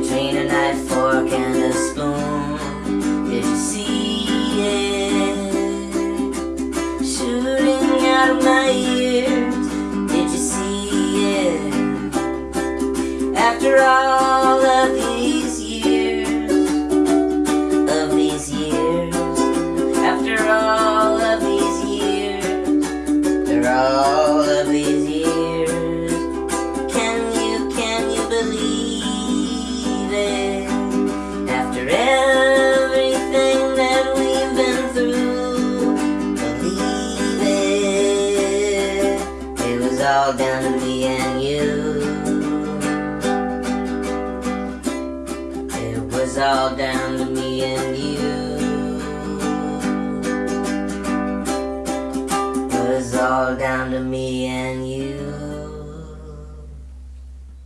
between a knife, fork, and a spoon. Did you see it shooting out of my ears? Did you see it after all of these years? Of these years, after all of these years, after all of these years, can you, can you believe all down to me and you. It was all down to me and you. It was all down to me and you.